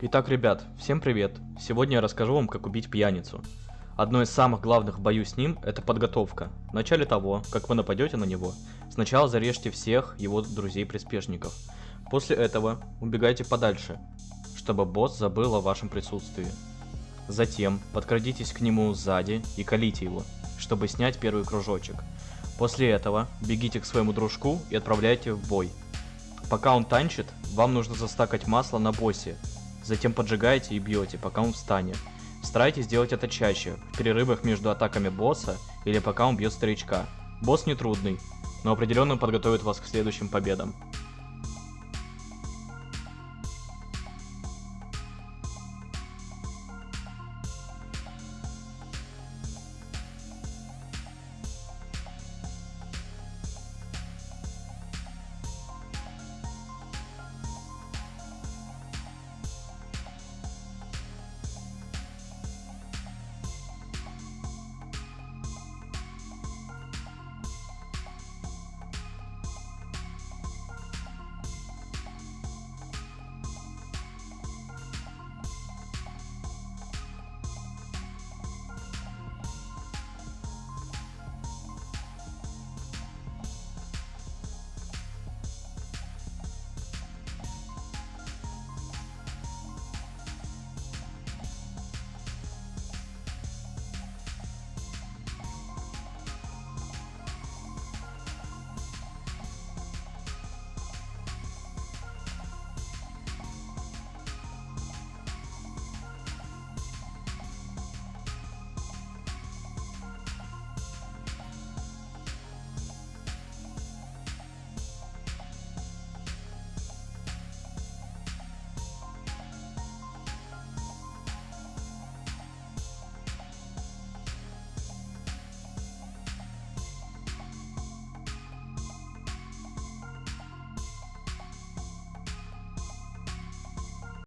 Итак, ребят, всем привет! Сегодня я расскажу вам, как убить пьяницу. Одно из самых главных в бою с ним – это подготовка. В начале того, как вы нападете на него, сначала зарежьте всех его друзей-приспешников. После этого убегайте подальше, чтобы босс забыл о вашем присутствии. Затем подкрадитесь к нему сзади и колите его, чтобы снять первый кружочек. После этого бегите к своему дружку и отправляйте в бой. Пока он танчит, вам нужно застакать масло на боссе, затем поджигаете и бьете, пока он встанет. Старайтесь делать это чаще, в перерывах между атаками босса или пока он бьет старичка. Босс не трудный, но определенно подготовит вас к следующим победам.